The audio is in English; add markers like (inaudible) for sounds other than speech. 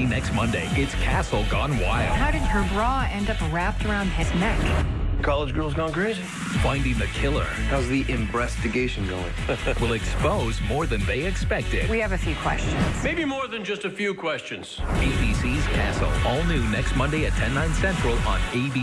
see next Monday. It's Castle Gone Wild. How did her bra end up wrapped around his neck? College girls gone crazy. Finding the killer How's the investigation going? (laughs) will expose more than they expected. We have a few questions. Maybe more than just a few questions. ABC's Castle. All new next Monday at 10, 9 central on ABC.